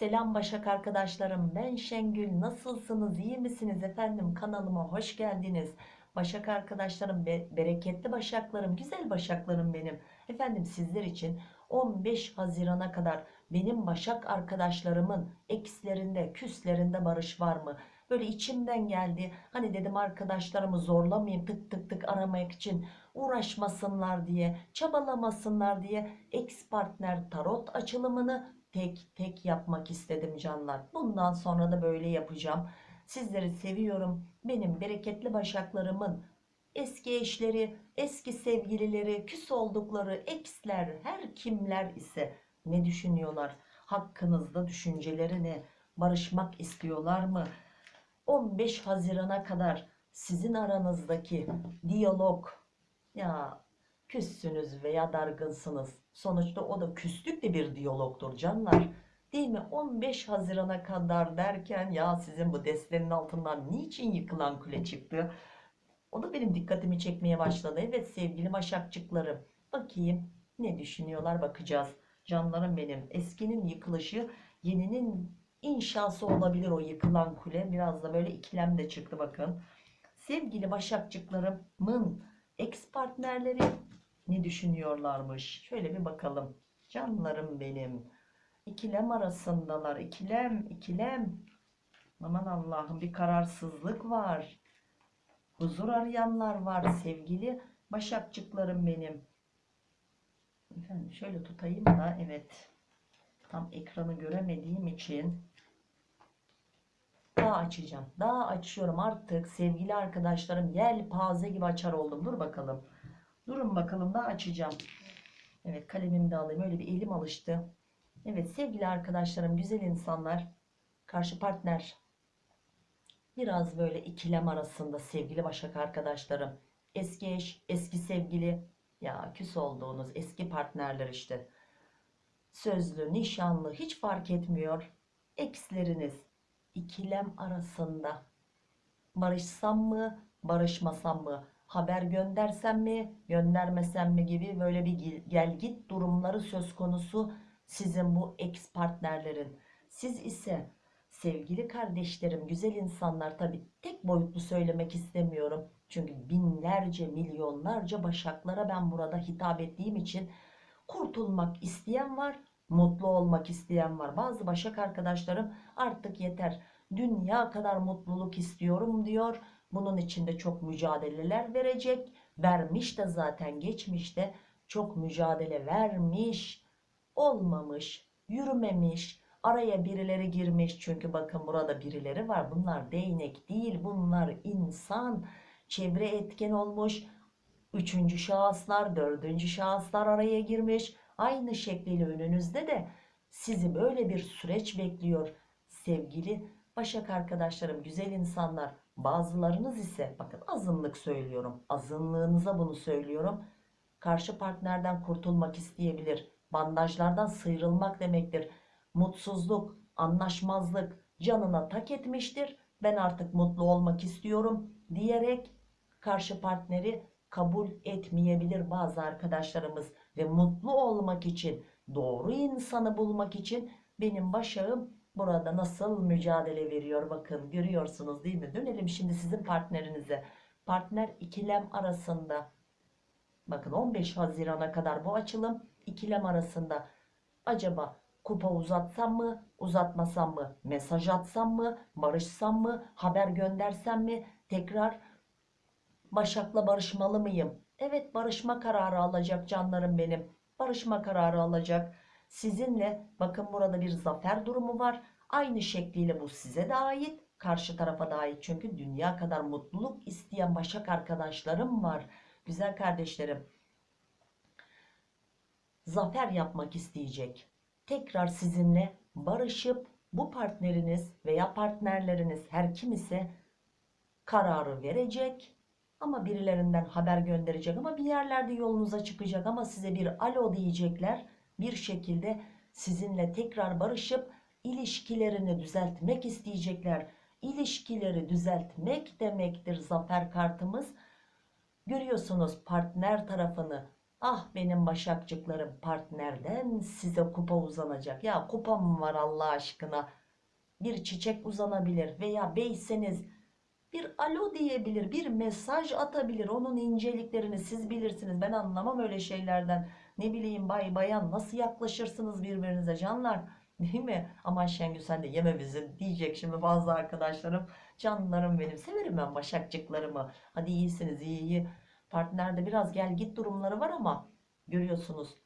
Selam Başak arkadaşlarım. Ben Şengül. Nasılsınız? İyi misiniz efendim? Kanalıma hoş geldiniz. Başak arkadaşlarım be bereketli başaklarım güzel başaklarım benim. Efendim sizler için 15 Haziran'a kadar benim Başak arkadaşlarımın ekslerinde küslerinde barış var mı? Böyle içimden geldi. Hani dedim arkadaşlarımı zorlamayayım tık tık tık aramak için uğraşmasınlar diye çabalamasınlar diye ex partner tarot açılımını tek tek yapmak istedim canlar. Bundan sonra da böyle yapacağım. Sizleri seviyorum. Benim bereketli başaklarımın eski eşleri, eski sevgilileri, küs oldukları eksler, her kimler ise ne düşünüyorlar? Hakkınızda düşünceleri ne? Barışmak istiyorlar mı? 15 Haziran'a kadar sizin aranızdaki diyalog ya küssünüz veya dargınsınız. Sonuçta o da küslük bir diyalogdur canlar. Değil mi? 15 Haziran'a kadar derken ya sizin bu destenin altından niçin yıkılan kule çıktı? O da benim dikkatimi çekmeye başladı. Evet sevgili başakçıklarım. Bakayım ne düşünüyorlar bakacağız. Canlarım benim. Eskinin yıkılışı yeninin inşası olabilir o yıkılan kule. Biraz da böyle ikilem de çıktı bakın. Sevgili başakçıklarımın ex partnerleri ne düşünüyorlarmış? Şöyle bir bakalım. Canlarım benim. İkilem arasındalar. İkilem, ikilem. Aman Allah'ım bir kararsızlık var. Huzur arayanlar var sevgili başakçıklarım benim. Efendim şöyle tutayım da evet. Tam ekranı göremediğim için daha açacağım. Daha açıyorum artık sevgili arkadaşlarım. Yelpaze gibi açar oldum. Dur bakalım. Durun bakalım da açacağım. Evet kalemimi de alayım. Öyle bir elim alıştı. Evet sevgili arkadaşlarım, güzel insanlar, karşı partner biraz böyle ikilem arasında sevgili başak arkadaşlarım. Eski eş, eski sevgili ya küs olduğunuz eski partnerler işte. Sözlü, nişanlı hiç fark etmiyor. Eksleriniz ikilem arasında. Barışsam mı, barışmasam mı? Haber göndersem mi göndermesem mi gibi böyle bir gel git durumları söz konusu sizin bu ex partnerlerin. Siz ise sevgili kardeşlerim güzel insanlar tabi tek boyutlu söylemek istemiyorum. Çünkü binlerce milyonlarca başaklara ben burada hitap ettiğim için kurtulmak isteyen var mutlu olmak isteyen var. Bazı başak arkadaşlarım artık yeter dünya kadar mutluluk istiyorum diyor bunun içinde çok mücadeleler verecek. Vermiş de zaten geçmişte çok mücadele vermiş. Olmamış, yürümemiş, araya birileri girmiş. Çünkü bakın burada birileri var. Bunlar değnek değil, bunlar insan. Çevre etken olmuş. Üçüncü şahıslar, dördüncü şahıslar araya girmiş. Aynı şekliyle önünüzde de sizi böyle bir süreç bekliyor. Sevgili Başak arkadaşlarım, güzel insanlar Bazılarınız ise bakın azınlık söylüyorum. Azınlığınıza bunu söylüyorum. Karşı partnerden kurtulmak isteyebilir. Bandajlardan sıyrılmak demektir. Mutsuzluk, anlaşmazlık canına tak etmiştir. Ben artık mutlu olmak istiyorum diyerek karşı partneri kabul etmeyebilir bazı arkadaşlarımız. Ve mutlu olmak için, doğru insanı bulmak için benim başağım burada nasıl mücadele veriyor? Bakın görüyorsunuz değil mi? Dönelim şimdi sizin partnerinize. Partner ikilem arasında bakın 15 Haziran'a kadar bu açılım. İkilem arasında acaba kupa uzatsam mı uzatmasam mı? Mesaj atsam mı barışsam mı haber göndersem mi? Tekrar Başak'la barışmalı mıyım? Evet barışma kararı alacak canlarım benim. Barışma kararı alacak Sizinle bakın burada bir zafer durumu var. Aynı şekliyle bu size de ait. Karşı tarafa da ait. Çünkü dünya kadar mutluluk isteyen başak arkadaşlarım var. Güzel kardeşlerim. Zafer yapmak isteyecek. Tekrar sizinle barışıp bu partneriniz veya partnerleriniz her kim ise kararı verecek ama birilerinden haber gönderecek ama bir yerlerde yolunuza çıkacak ama size bir alo diyecekler bir şekilde sizinle tekrar barışıp ilişkilerini düzeltmek isteyecekler. İlişkileri düzeltmek demektir zafer kartımız. Görüyorsunuz partner tarafını Ah benim başakçıklarım partnerden size kupa uzanacak. Ya kupa mı var Allah aşkına? Bir çiçek uzanabilir veya beyseniz bir alo diyebilir, bir mesaj atabilir. Onun inceliklerini siz bilirsiniz. Ben anlamam öyle şeylerden. Ne bileyim bay bayan nasıl yaklaşırsınız birbirinize canlar? Değil mi? Aman Şengül sen de yeme bizi diyecek şimdi bazı arkadaşlarım. Canlarım benim. Severim ben başakçıklarımı. Hadi iyisiniz iyi iyi. Partnerde biraz gel git durumları var ama görüyorsunuz.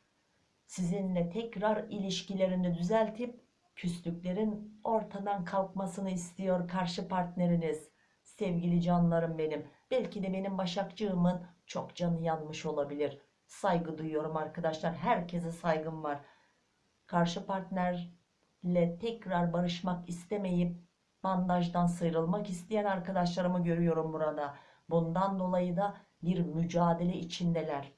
Sizinle tekrar ilişkilerini düzeltip küslüklerin ortadan kalkmasını istiyor karşı partneriniz. Sevgili canlarım benim. Belki de benim başakçığımın çok canı yanmış olabilir. Saygı duyuyorum arkadaşlar. Herkese saygım var. Karşı partnerle tekrar barışmak istemeyip bandajdan sıyrılmak isteyen arkadaşlarımı görüyorum burada. Bundan dolayı da bir mücadele içindeler.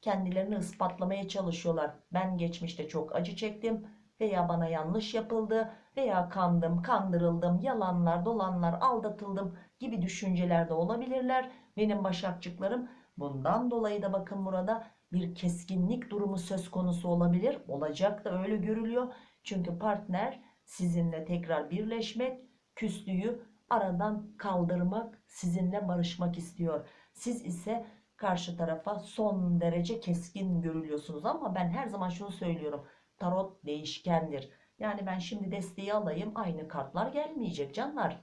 Kendilerini ispatlamaya çalışıyorlar. Ben geçmişte çok acı çektim veya bana yanlış yapıldı veya kandım, kandırıldım, yalanlar, dolanlar, aldatıldım gibi düşüncelerde olabilirler. Benim başakçıklarım bundan dolayı da bakın burada bir keskinlik durumu söz konusu olabilir. Olacak da öyle görülüyor. Çünkü partner sizinle tekrar birleşmek, küslüğü aradan kaldırmak, sizinle barışmak istiyor. Siz ise karşı tarafa son derece keskin görülüyorsunuz ama ben her zaman şunu söylüyorum. Tarot değişkendir. Yani ben şimdi desteği alayım aynı kartlar gelmeyecek canlar.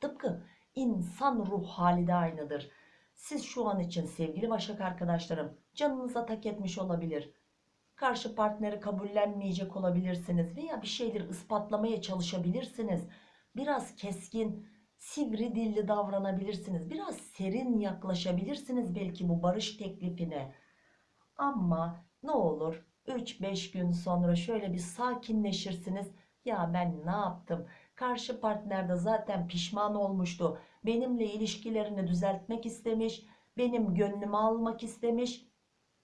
Tıpkı insan ruh hali de aynıdır. Siz şu an için sevgili başak arkadaşlarım canınıza tak etmiş olabilir. Karşı partneri kabullenmeyecek olabilirsiniz veya bir şeyleri ispatlamaya çalışabilirsiniz. Biraz keskin, sivri dilli davranabilirsiniz. Biraz serin yaklaşabilirsiniz belki bu barış teklifine. Ama ne olur 3-5 gün sonra şöyle bir sakinleşirsiniz. Ya ben ne yaptım? Karşı partner de zaten pişman olmuştu. Benimle ilişkilerini düzeltmek istemiş. Benim gönlümü almak istemiş.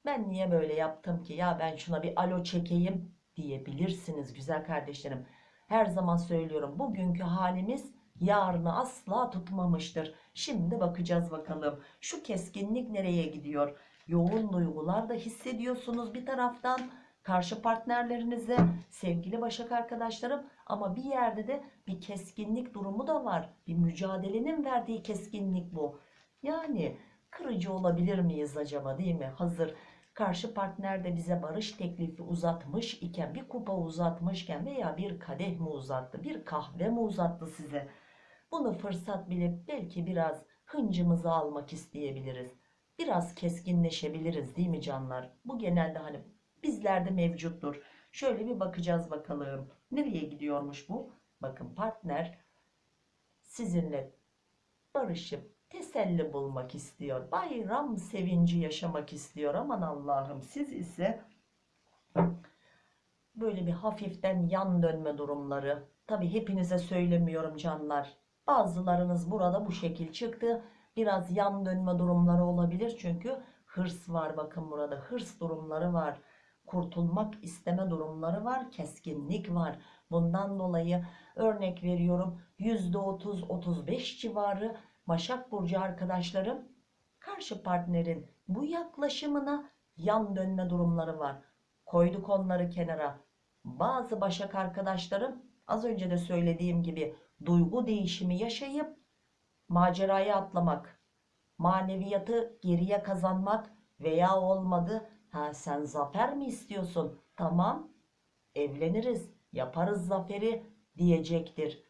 Ben niye böyle yaptım ki? Ya ben şuna bir alo çekeyim diyebilirsiniz güzel kardeşlerim. Her zaman söylüyorum bugünkü halimiz yarını asla tutmamıştır. Şimdi bakacağız bakalım. Şu keskinlik nereye gidiyor? Yoğun duygular da hissediyorsunuz bir taraftan karşı partnerlerinize sevgili başak arkadaşlarım ama bir yerde de bir keskinlik durumu da var. Bir mücadelenin verdiği keskinlik bu. Yani kırıcı olabilir miyiz acaba değil mi? Hazır karşı partner de bize barış teklifi uzatmış iken bir kupa uzatmışken veya bir kadeh mi uzattı bir kahve mi uzattı size bunu fırsat bilip belki biraz hıncımızı almak isteyebiliriz biraz keskinleşebiliriz değil mi canlar bu genelde hani bizlerde mevcuttur şöyle bir bakacağız bakalım nereye gidiyormuş bu bakın partner sizinle barışıp teselli bulmak istiyor. Bayram sevinci yaşamak istiyor. Aman Allah'ım siz ise böyle bir hafiften yan dönme durumları. Tabi hepinize söylemiyorum canlar. Bazılarınız burada bu şekil çıktı. Biraz yan dönme durumları olabilir. Çünkü hırs var bakın burada. Hırs durumları var. Kurtulmak isteme durumları var. Keskinlik var. Bundan dolayı örnek veriyorum %30-35 civarı Başak Burcu arkadaşlarım karşı partnerin bu yaklaşımına yan dönme durumları var. Koyduk onları kenara. Bazı Başak arkadaşlarım az önce de söylediğim gibi duygu değişimi yaşayıp maceraya atlamak, maneviyatı geriye kazanmak veya olmadı. Ha sen zafer mi istiyorsun? Tamam evleniriz, yaparız zaferi diyecektir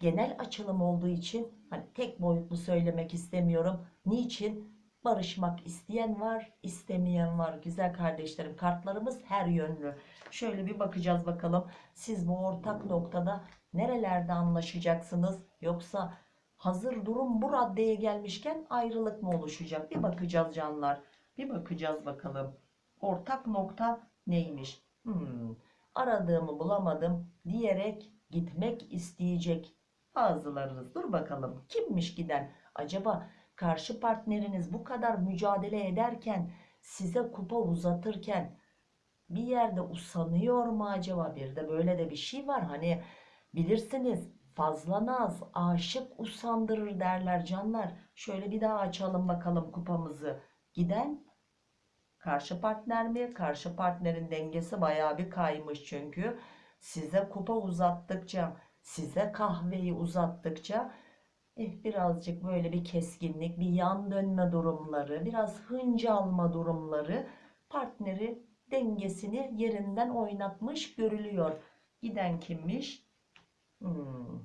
genel açılım olduğu için hani tek boyutlu söylemek istemiyorum. Niçin? Barışmak isteyen var, istemeyen var. Güzel kardeşlerim kartlarımız her yönlü. Şöyle bir bakacağız bakalım. Siz bu ortak noktada nerelerde anlaşacaksınız? Yoksa hazır durum bu raddeye gelmişken ayrılık mı oluşacak? Bir bakacağız canlar. Bir bakacağız bakalım. Ortak nokta neymiş? Hmm, aradığımı bulamadım diyerek gitmek isteyecek Bazılarınız. Dur bakalım kimmiş giden? Acaba karşı partneriniz bu kadar mücadele ederken size kupa uzatırken bir yerde usanıyor mu acaba? Bir de böyle de bir şey var hani bilirsiniz fazla naz aşık usandırır derler canlar. Şöyle bir daha açalım bakalım kupamızı. Giden Karşı partner mi? Karşı partnerin dengesi bayağı bir kaymış çünkü. Size kupa uzattıkça, size kahveyi uzattıkça eh, birazcık böyle bir keskinlik, bir yan dönme durumları, biraz hınç alma durumları partneri dengesini yerinden oynatmış görülüyor. Giden kimmiş? Hmm,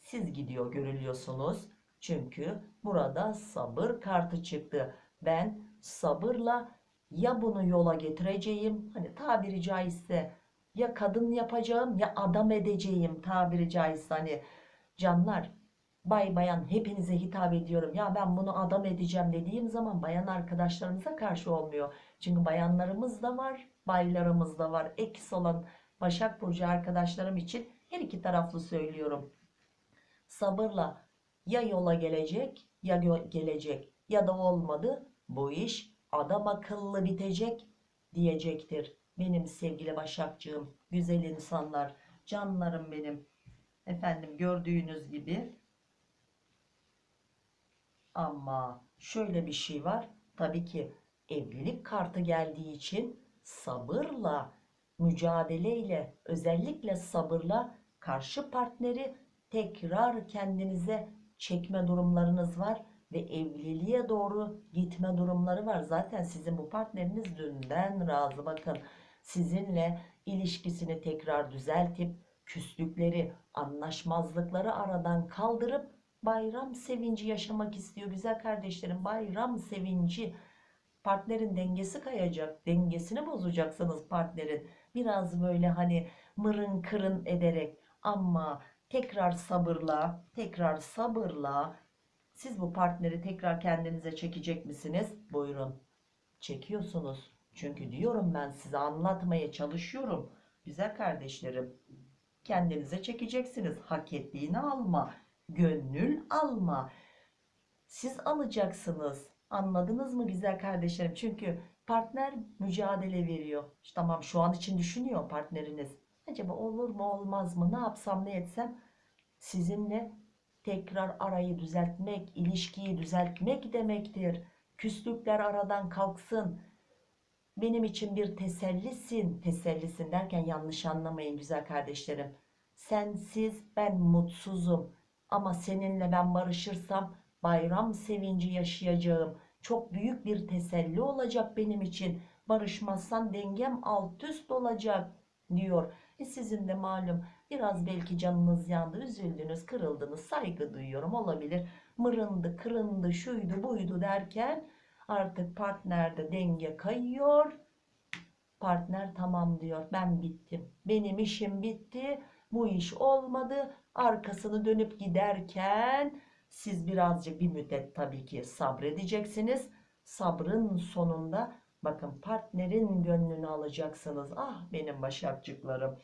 siz gidiyor görülüyorsunuz. Çünkü burada sabır kartı çıktı. Ben sabırla ya bunu yola getireceğim. Hani tabiri caizse ya kadın yapacağım ya adam edeceğim tabiri caizse. Hani canlar bay bayan hepinize hitap ediyorum. Ya ben bunu adam edeceğim dediğim zaman bayan arkadaşlarımıza karşı olmuyor. Çünkü bayanlarımız da var baylarımız da var. Eks olan Başak Burcu arkadaşlarım için her iki taraflı söylüyorum. Sabırla ya yola gelecek ya gelecek. Ya da olmadı bu iş adam akıllı bitecek diyecektir. Benim sevgili Başakcığım güzel insanlar canlarım benim. Efendim gördüğünüz gibi. Ama şöyle bir şey var. Tabii ki evlilik kartı geldiği için sabırla, mücadeleyle, özellikle sabırla karşı partneri tekrar kendinize çekme durumlarınız var ve evliliğe doğru gitme durumları var. Zaten sizin bu partneriniz dünden razı. Bakın sizinle ilişkisini tekrar düzeltip küslükleri, anlaşmazlıkları aradan kaldırıp bayram sevinci yaşamak istiyor güzel kardeşlerim bayram sevinci partnerin dengesi kayacak dengesini bozacaksınız partnerin biraz böyle hani mırın kırın ederek ama tekrar sabırla tekrar sabırla siz bu partneri tekrar kendinize çekecek misiniz buyurun çekiyorsunuz çünkü diyorum ben size anlatmaya çalışıyorum güzel kardeşlerim kendinize çekeceksiniz hak ettiğini alma gönül alma. Siz alacaksınız. Anladınız mı güzel kardeşlerim? Çünkü partner mücadele veriyor. İşte tamam şu an için düşünüyor partneriniz. Acaba olur mu olmaz mı? Ne yapsam ne etsem? Sizinle tekrar arayı düzeltmek, ilişkiyi düzeltmek demektir. Küslükler aradan kalksın. Benim için bir tesellisin. Tesellisin derken yanlış anlamayın güzel kardeşlerim. Sensiz ben mutsuzum. Ama seninle ben barışırsam bayram sevinci yaşayacağım. Çok büyük bir teselli olacak benim için. Barışmazsan dengem alt üst olacak diyor. E sizin de malum biraz belki canınız yandı, üzüldünüz, kırıldınız, saygı duyuyorum olabilir. Mırındı, kırındı, şuydu, buydu derken artık partnerde denge kayıyor. Partner tamam diyor. Ben bittim. Benim işim bitti. Bu iş olmadı arkasını dönüp giderken siz birazcık bir müddet tabii ki sabredeceksiniz. Sabrın sonunda bakın partnerin gönlünü alacaksınız. Ah benim başakçıklarım.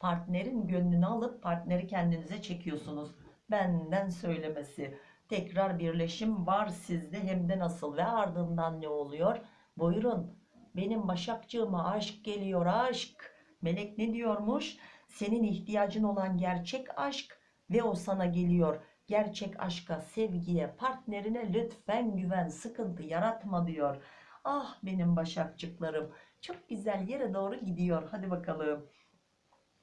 Partnerin gönlünü alıp partneri kendinize çekiyorsunuz. Benden söylemesi. Tekrar birleşim var sizde hem de nasıl ve ardından ne oluyor? Buyurun benim başakçığıma aşk geliyor aşk. Melek ne diyormuş? senin ihtiyacın olan gerçek aşk ve o sana geliyor. Gerçek aşka, sevgiye, partnerine lütfen güven, sıkıntı yaratma diyor. Ah benim başakçıklarım çok güzel yere doğru gidiyor. Hadi bakalım.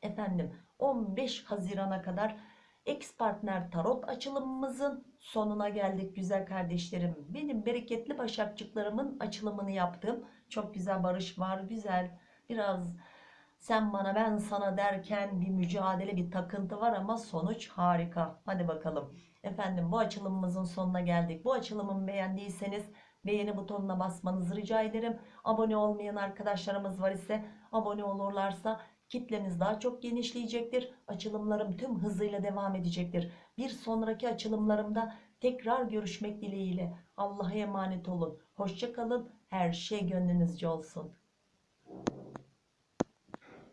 Efendim 15 Haziran'a kadar ex partner tarot açılımımızın sonuna geldik güzel kardeşlerim. Benim bereketli başakçıklarımın açılımını yaptım. Çok güzel barış var, güzel. Biraz sen bana ben sana derken bir mücadele bir takıntı var ama sonuç harika. Hadi bakalım. Efendim bu açılımımızın sonuna geldik. Bu açılımımı beğendiyseniz beğeni butonuna basmanızı rica ederim. Abone olmayan arkadaşlarımız var ise abone olurlarsa kitlemiz daha çok genişleyecektir. Açılımlarım tüm hızıyla devam edecektir. Bir sonraki açılımlarımda tekrar görüşmek dileğiyle. Allah'a emanet olun. Hoşçakalın. Her şey gönlünüzce olsun.